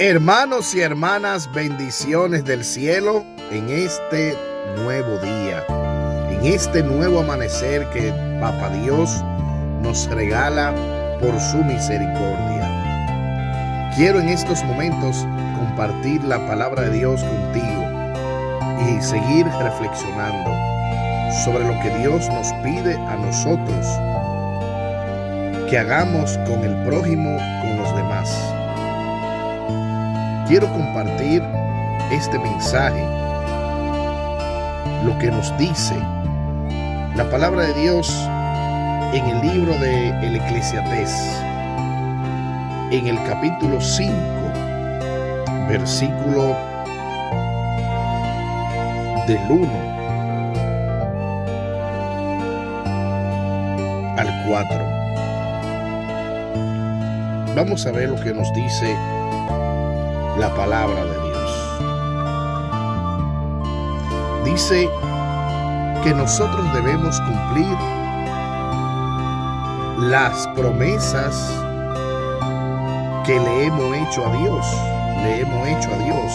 Hermanos y hermanas, bendiciones del cielo en este nuevo día, en este nuevo amanecer que Papa Dios nos regala por su misericordia. Quiero en estos momentos compartir la palabra de Dios contigo y seguir reflexionando sobre lo que Dios nos pide a nosotros que hagamos con el prójimo, con los demás quiero compartir este mensaje, lo que nos dice la palabra de Dios en el libro de El Eclesiastés, en el capítulo 5, versículo del 1 al 4. Vamos a ver lo que nos dice la palabra de Dios. Dice que nosotros debemos cumplir las promesas que le hemos hecho a Dios, le hemos hecho a Dios.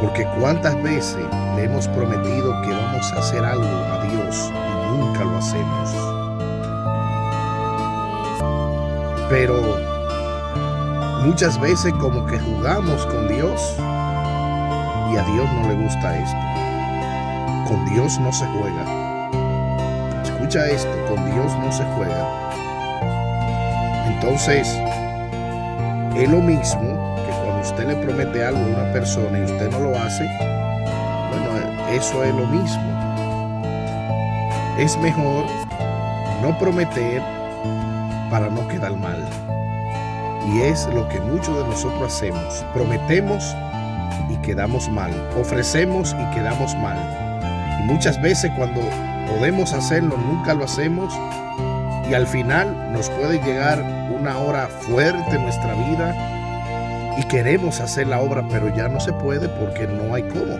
Porque cuántas veces le hemos prometido que vamos a hacer algo a Dios y nunca lo hacemos. Pero Muchas veces como que jugamos con Dios y a Dios no le gusta esto. Con Dios no se juega. Escucha esto, con Dios no se juega. Entonces, es lo mismo que cuando usted le promete algo a una persona y usted no lo hace, bueno, eso es lo mismo. Es mejor no prometer para no quedar mal. Y es lo que muchos de nosotros hacemos. Prometemos y quedamos mal. Ofrecemos y quedamos mal. Y muchas veces cuando podemos hacerlo, nunca lo hacemos. Y al final nos puede llegar una hora fuerte en nuestra vida y queremos hacer la obra, pero ya no se puede porque no hay cómo.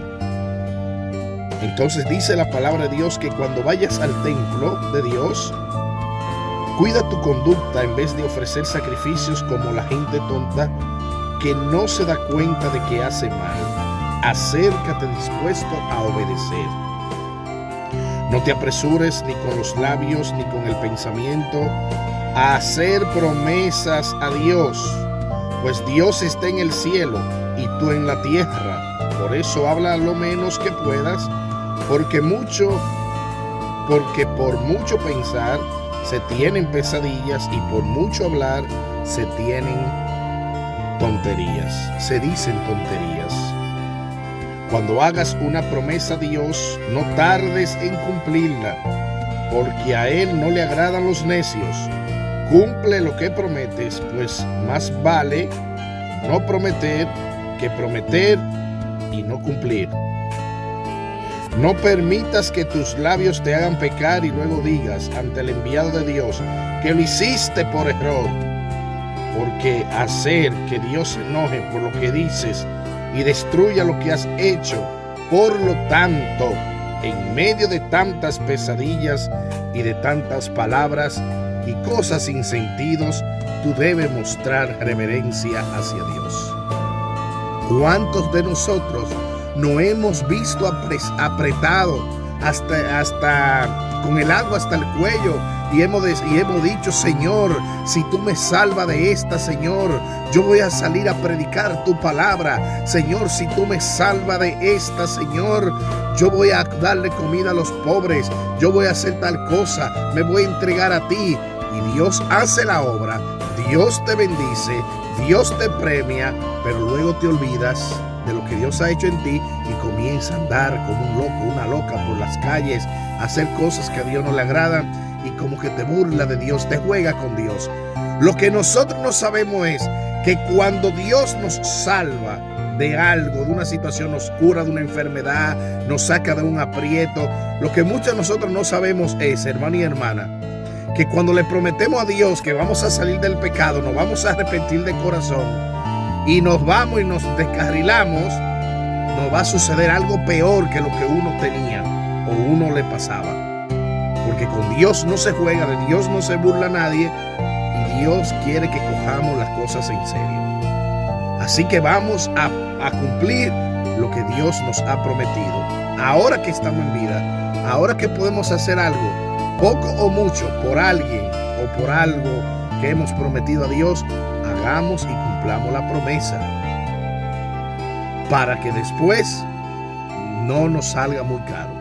Entonces dice la palabra de Dios que cuando vayas al templo de Dios, Cuida tu conducta en vez de ofrecer sacrificios como la gente tonta que no se da cuenta de que hace mal. Acércate dispuesto a obedecer. No te apresures ni con los labios ni con el pensamiento a hacer promesas a Dios, pues Dios está en el cielo y tú en la tierra. Por eso habla lo menos que puedas, porque mucho, porque por mucho pensar, se tienen pesadillas y por mucho hablar se tienen tonterías, se dicen tonterías. Cuando hagas una promesa a Dios, no tardes en cumplirla, porque a Él no le agradan los necios. Cumple lo que prometes, pues más vale no prometer que prometer y no cumplir. No permitas que tus labios te hagan pecar y luego digas ante el enviado de Dios que lo hiciste por error. Porque hacer que Dios se enoje por lo que dices y destruya lo que has hecho, por lo tanto, en medio de tantas pesadillas y de tantas palabras y cosas sin sentidos, tú debes mostrar reverencia hacia Dios. ¿Cuántos de nosotros no hemos visto apretado hasta, hasta con el agua hasta el cuello y hemos, y hemos dicho, Señor, si tú me salvas de esta, Señor, yo voy a salir a predicar tu palabra. Señor, si tú me salvas de esta, Señor, yo voy a darle comida a los pobres. Yo voy a hacer tal cosa. Me voy a entregar a ti. Y Dios hace la obra. Dios te bendice. Dios te premia. Pero luego te olvidas de lo que Dios ha hecho en ti y comienza a andar como un loco, una loca por las calles, a hacer cosas que a Dios no le agradan y como que te burla de Dios, te juega con Dios. Lo que nosotros no sabemos es que cuando Dios nos salva de algo, de una situación oscura, de una enfermedad, nos saca de un aprieto, lo que muchos de nosotros no sabemos es, hermano y hermana, que cuando le prometemos a Dios que vamos a salir del pecado, nos vamos a arrepentir de corazón, y nos vamos y nos descarrilamos, nos va a suceder algo peor que lo que uno tenía o uno le pasaba. Porque con Dios no se juega, de Dios no se burla nadie y Dios quiere que cojamos las cosas en serio. Así que vamos a, a cumplir lo que Dios nos ha prometido. Ahora que estamos en vida, ahora que podemos hacer algo, poco o mucho, por alguien o por algo que hemos prometido a Dios, hagamos y cumplamos la promesa. Para que después no nos salga muy caro.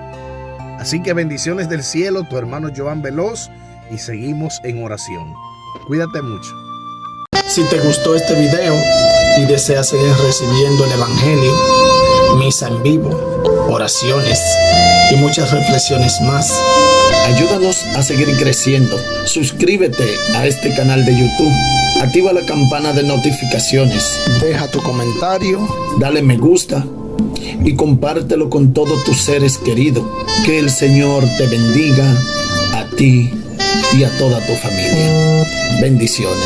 Así que bendiciones del cielo, tu hermano Joan Veloz, y seguimos en oración. Cuídate mucho. Si te gustó este video y deseas seguir recibiendo el Evangelio, misa en vivo, oraciones y muchas reflexiones más, ayúdanos a seguir creciendo. Suscríbete a este canal de YouTube, activa la campana de notificaciones, deja tu comentario, dale me gusta y compártelo con todos tus seres queridos. Que el Señor te bendiga a ti y a toda tu familia. Bendiciones.